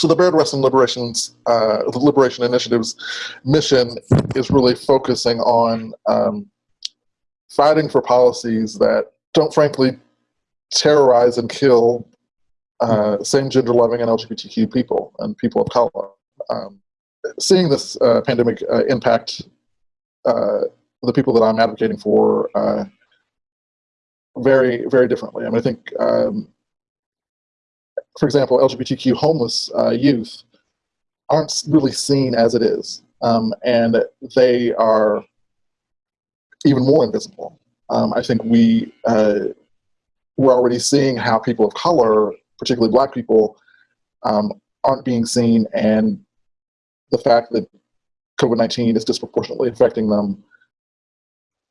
So the Bayard Rustin Liberation's, uh, the Liberation Initiative's mission is really focusing on um, fighting for policies that don't frankly terrorize and kill uh, same gender loving and LGBTQ people and people of color. Um, seeing this uh, pandemic uh, impact uh, the people that I'm advocating for uh, very, very differently. I mean, I think um, for example, LGBTQ homeless uh, youth aren't really seen as it is. Um, and they are even more invisible. Um, I think we, uh, we're already seeing how people of color, particularly black people, um, aren't being seen and the fact that COVID-19 is disproportionately affecting them,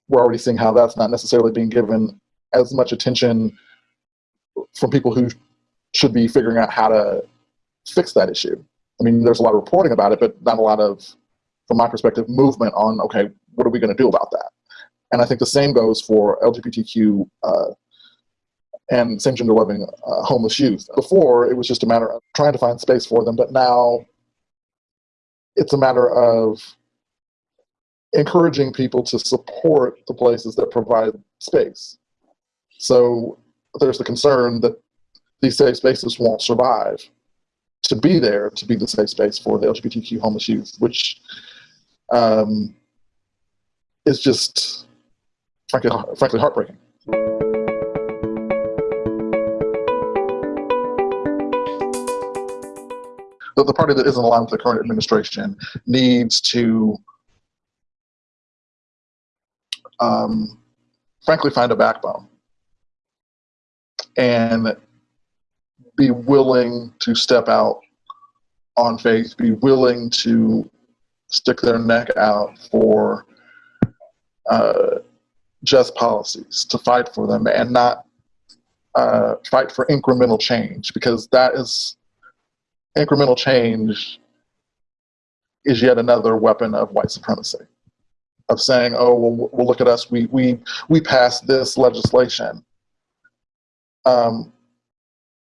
we're already seeing how that's not necessarily being given as much attention from people who should be figuring out how to fix that issue. I mean, there's a lot of reporting about it, but not a lot of, from my perspective, movement on, okay, what are we going to do about that? And I think the same goes for LGBTQ uh, and same gender loving uh, homeless youth. Before, it was just a matter of trying to find space for them, but now it's a matter of encouraging people to support the places that provide space. So there's the concern that these safe spaces won't survive to be there to be the safe space for the LGBTQ homeless youth, which um, is just frankly, frankly heartbreaking. The, the party that isn't aligned with the current administration needs to um, frankly find a backbone and be willing to step out on faith, be willing to stick their neck out for uh, just policies, to fight for them, and not uh, fight for incremental change, because that is incremental change is yet another weapon of white supremacy, of saying, "Oh, well, well look at us, we we we passed this legislation." Um,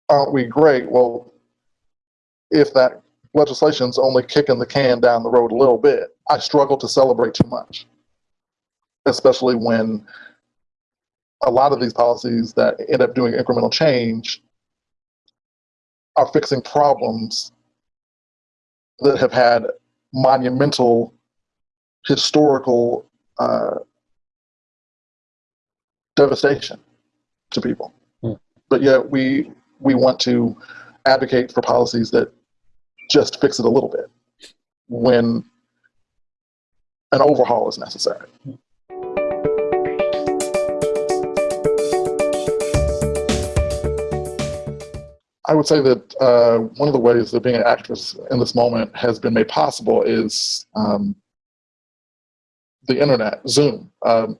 aren't we great? Well, if that legislation's only kicking the can down the road a little bit, I struggle to celebrate too much, especially when a lot of these policies that end up doing incremental change are fixing problems that have had monumental historical uh, devastation to people. Mm. But yet we we want to advocate for policies that just fix it a little bit when an overhaul is necessary. I would say that uh, one of the ways that being an actress in this moment has been made possible is um, the internet, Zoom. Um,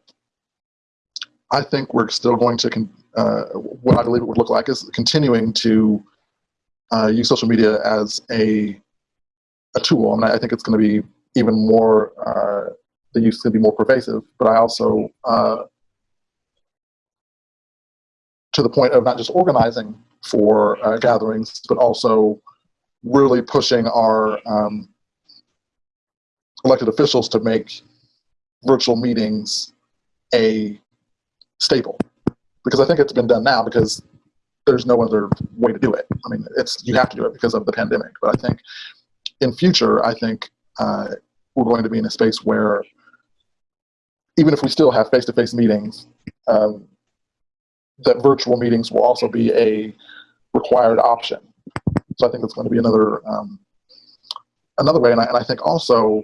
I think we're still going to uh, what I believe it would look like is continuing to uh, use social media as a, a tool. And I think it's going to be even more, uh, the use going to be more pervasive, but I also, uh, to the point of not just organizing for uh, gatherings, but also really pushing our um, elected officials to make virtual meetings a staple because I think it's been done now because there's no other way to do it. I mean, it's you have to do it because of the pandemic. But I think in future, I think uh, we're going to be in a space where even if we still have face-to-face -face meetings, um, that virtual meetings will also be a required option. So I think it's going to be another um, another way, and I, and I think also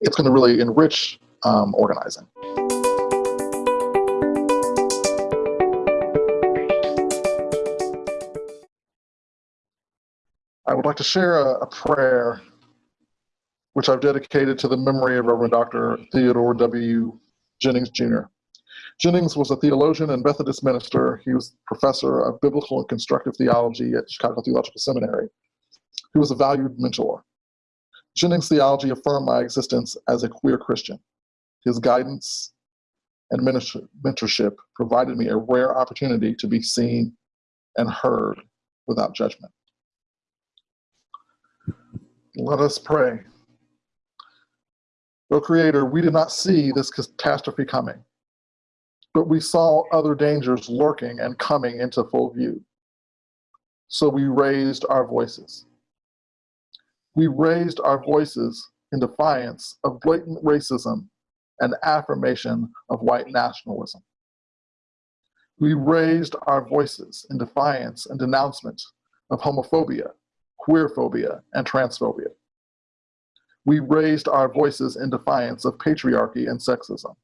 it's going to really enrich um, organizing. I would like to share a, a prayer which I've dedicated to the memory of Reverend Dr. Theodore W. Jennings Jr. Jennings was a theologian and Methodist minister. He was a professor of biblical and constructive theology at Chicago Theological Seminary. He was a valued mentor. Jennings' theology affirmed my existence as a queer Christian. His guidance and mentorship provided me a rare opportunity to be seen and heard without judgment. Let us pray. O Creator, we did not see this catastrophe coming, but we saw other dangers lurking and coming into full view. So we raised our voices. We raised our voices in defiance of blatant racism and affirmation of white nationalism. We raised our voices in defiance and denouncement of homophobia, queerphobia, and transphobia. We raised our voices in defiance of patriarchy and sexism.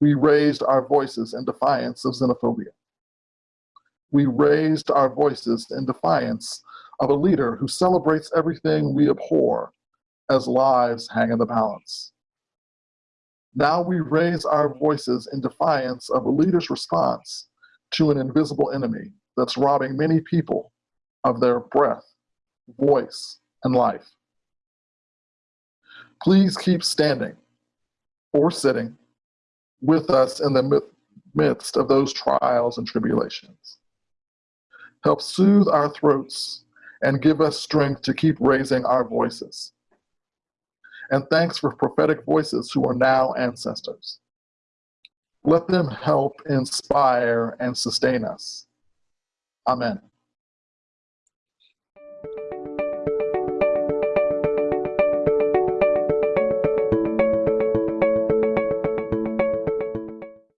We raised our voices in defiance of xenophobia. We raised our voices in defiance of a leader who celebrates everything we abhor as lives hang in the balance. Now we raise our voices in defiance of a leader's response to an invisible enemy that's robbing many people of their breath, voice, and life. Please keep standing or sitting with us in the midst of those trials and tribulations. Help soothe our throats and give us strength to keep raising our voices. And thanks for prophetic voices who are now ancestors. Let them help inspire and sustain us. Amen.